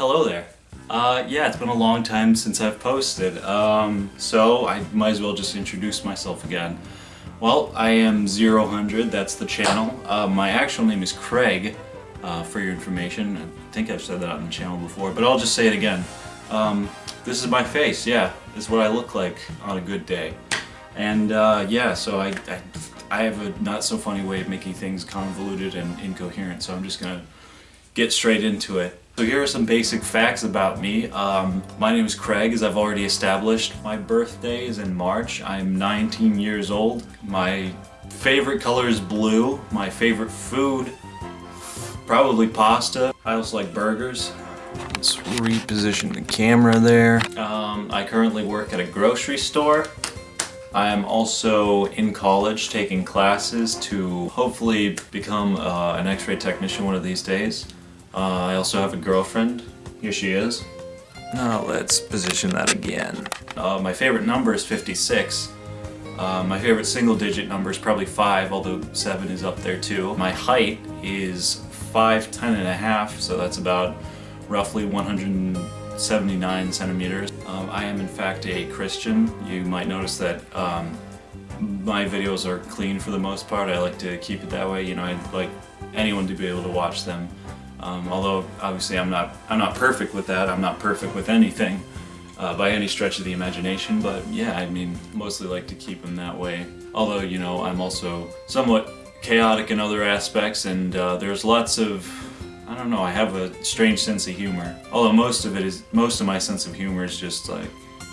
Hello there. Uh, yeah, it's been a long time since I've posted, um, so I might as well just introduce myself again. Well, I am Zero Hundred, that's the channel. Uh, my actual name is Craig, uh, for your information. I think I've said that on the channel before, but I'll just say it again. Um, this is my face, yeah. This is what I look like on a good day. And uh, yeah, so I, I, I have a not so funny way of making things convoluted and incoherent, so I'm just gonna get straight into it. So here are some basic facts about me. Um, my name is Craig, as I've already established. My birthday is in March. I'm 19 years old. My favorite color is blue. My favorite food, probably pasta. I also like burgers. Let's reposition the camera there. Um, I currently work at a grocery store. I am also in college taking classes to hopefully become uh, an x-ray technician one of these days. Uh, I also have a girlfriend. Here she is. Now let's position that again. Uh, my favorite number is 56. Uh, my favorite single digit number is probably 5, although 7 is up there too. My height is 5, 10 and a half, so that's about roughly 179 centimeters. Um, I am in fact a Christian. You might notice that um, my videos are clean for the most part. I like to keep it that way. You know, I'd like anyone to be able to watch them. Um, although obviously I'm not I'm not perfect with that. I'm not perfect with anything uh, by any stretch of the imagination. But yeah, I mean, mostly like to keep them that way. Although you know, I'm also somewhat chaotic in other aspects, and uh, there's lots of I don't know. I have a strange sense of humor. Although most of it is most of my sense of humor is just like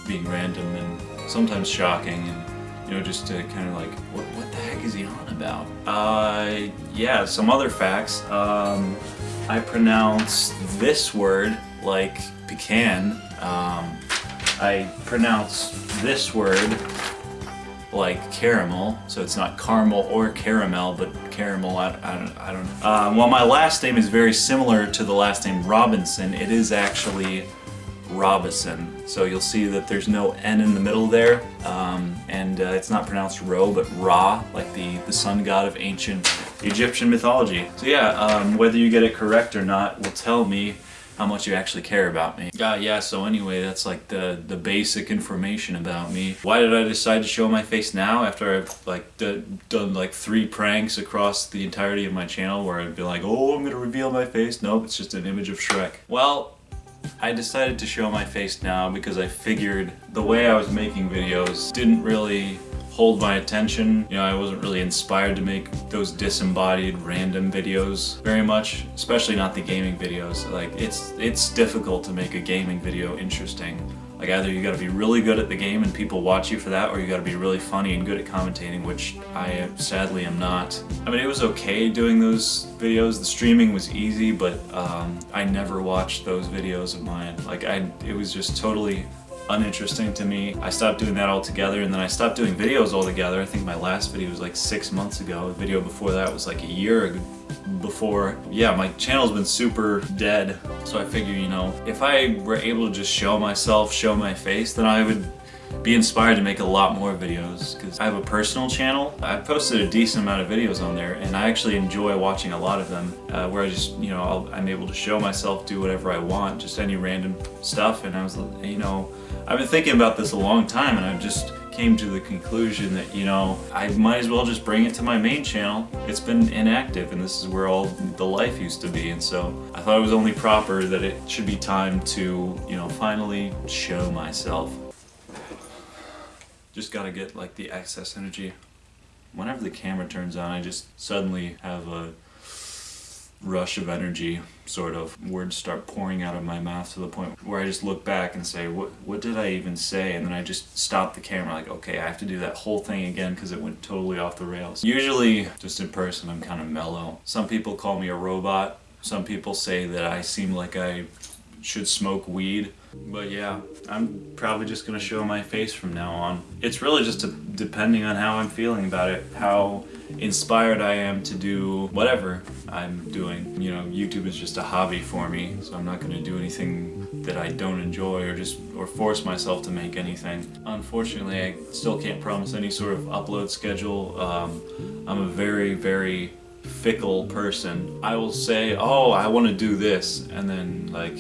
being random and sometimes shocking and you know, just to kind of like, what, what the heck is he on about? Uh, yeah, some other facts. Um, I pronounce this word like pecan. Um, I pronounce this word like caramel, so it's not caramel or caramel, but caramel, I, I don't, I don't know. Uh, well, my last name is very similar to the last name Robinson. It is actually Robison. So you'll see that there's no N in the middle there, um, and uh, it's not pronounced Ro, but Ra, like the, the sun god of ancient Egyptian mythology. So yeah, um, whether you get it correct or not will tell me how much you actually care about me. Uh, yeah, so anyway, that's like the, the basic information about me. Why did I decide to show my face now after I've like done like three pranks across the entirety of my channel where I'd be like, oh, I'm gonna reveal my face. Nope, it's just an image of Shrek. Well, I decided to show my face now because I figured the way I was making videos didn't really hold my attention. You know, I wasn't really inspired to make those disembodied random videos very much, especially not the gaming videos. Like, it's, it's difficult to make a gaming video interesting. Like either you gotta be really good at the game and people watch you for that or you gotta be really funny and good at commentating, which I sadly am not. I mean, it was okay doing those videos. The streaming was easy, but um, I never watched those videos of mine. Like I, it was just totally uninteresting to me. I stopped doing that altogether and then I stopped doing videos altogether. I think my last video was like six months ago. The video before that was like a year before. Yeah, my channel's been super dead. So I figure, you know, if I were able to just show myself, show my face, then I would be inspired to make a lot more videos because I have a personal channel. I've posted a decent amount of videos on there and I actually enjoy watching a lot of them uh, where I just, you know, i am able to show myself, do whatever I want, just any random stuff and I was, you know, I've been thinking about this a long time and I just came to the conclusion that, you know, I might as well just bring it to my main channel. It's been inactive and this is where all the life used to be and so I thought it was only proper that it should be time to, you know, finally show myself. Just gotta get like the excess energy. Whenever the camera turns on, I just suddenly have a rush of energy, sort of. Words start pouring out of my mouth to the point where I just look back and say, what, what did I even say? And then I just stop the camera like, okay, I have to do that whole thing again because it went totally off the rails. Usually, just in person, I'm kind of mellow. Some people call me a robot. Some people say that I seem like I should smoke weed. But yeah, I'm probably just gonna show my face from now on. It's really just a, depending on how I'm feeling about it, how inspired I am to do whatever I'm doing. You know, YouTube is just a hobby for me, so I'm not gonna do anything that I don't enjoy or just or force myself to make anything. Unfortunately, I still can't promise any sort of upload schedule. Um, I'm a very, very fickle person. I will say, oh, I want to do this, and then like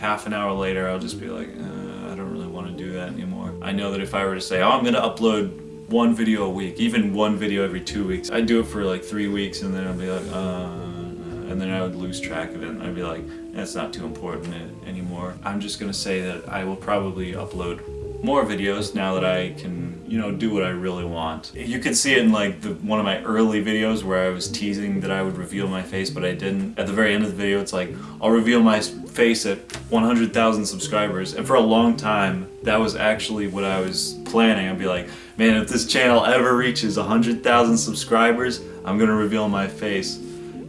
half an hour later, I'll just be like, uh, I don't really want to do that anymore. I know that if I were to say, oh, I'm gonna upload one video a week, even one video every two weeks, I'd do it for like three weeks and then I'd be like, uh, and then I would lose track of it and I'd be like, that's not too important anymore. I'm just gonna say that I will probably upload more videos now that I can, you know, do what I really want. You can see it in like the, one of my early videos where I was teasing that I would reveal my face, but I didn't. At the very end of the video, it's like, I'll reveal my face at 100,000 subscribers. And for a long time, that was actually what I was planning. I'd be like, man, if this channel ever reaches 100,000 subscribers, I'm gonna reveal my face.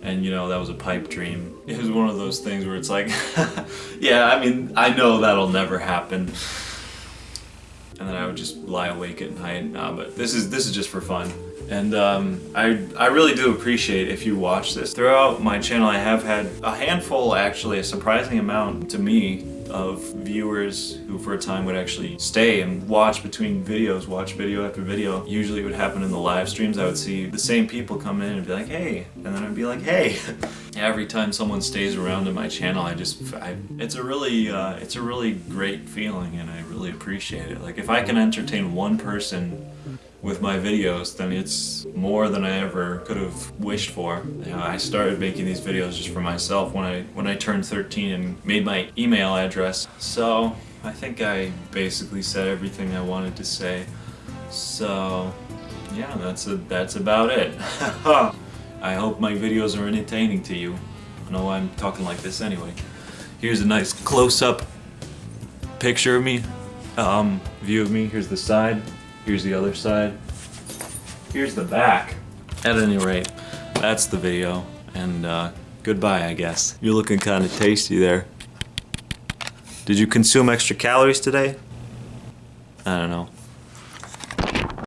And you know, that was a pipe dream. It was one of those things where it's like, yeah, I mean, I know that'll never happen and then I would just lie awake at night. Nah, but this is this is just for fun. And um, I, I really do appreciate if you watch this. Throughout my channel I have had a handful, actually, a surprising amount to me, of viewers who for a time would actually stay and watch between videos, watch video after video. Usually it would happen in the live streams. I would see the same people come in and be like, hey, and then I'd be like, hey. Every time someone stays around in my channel, I just, I, it's a really, uh, it's a really great feeling and I really appreciate it. Like if I can entertain one person with my videos, then it's more than I ever could have wished for. You know, I started making these videos just for myself when I when I turned 13 and made my email address. So I think I basically said everything I wanted to say. So yeah, that's a, that's about it. I hope my videos are entertaining to you. I know I'm talking like this anyway. Here's a nice close-up picture of me, um, view of me. Here's the side. Here's the other side. Here's the back. At any rate, that's the video. And uh, goodbye, I guess. You're looking kind of tasty there. Did you consume extra calories today? I don't know.